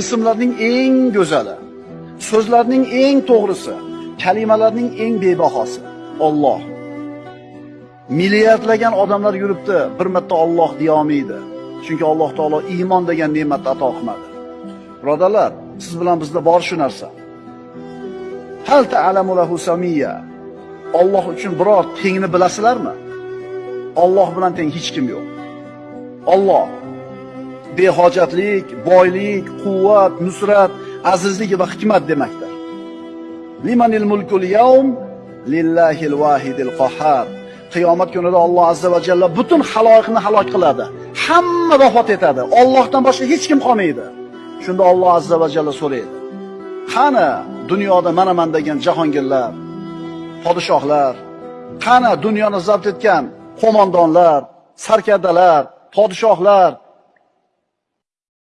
ismlarning eng go'zali, so'zlarning eng to'g'risi, kalimalarning eng bebahosi Alloh. Milliardlagan odamlar yuribdi, bir marta Alloh deya olmaydi. Chunki Alloh taolo iymon degan ne'matni ato qilmadi. Birodalar, siz bilan bizda bor shu narsa. Hal ta'lamu lahu samiyya. Alloh uchun biror tengni bilasizlarmi? Alloh bilan teng hech kim yo'q. Alloh behojatlik, boylik, quvvat, nusrat, azizlik va hikmat demakdir. Limanil mulkul yawm lillahil wahidil qahhar. Qiyomat kunida Alloh azza va jalla butun haloyiqni halok qiladi. Hamma vafot etadi. Allohdan boshqa hech kim qolmaydi. Shunda Alloh azza va jalla so'raydi. Qani dunyoda mana men degan jahongirlar, podshohlar, qani dunyoni zabt etgan qo'mondonlar, sarkardalar, podshohlar,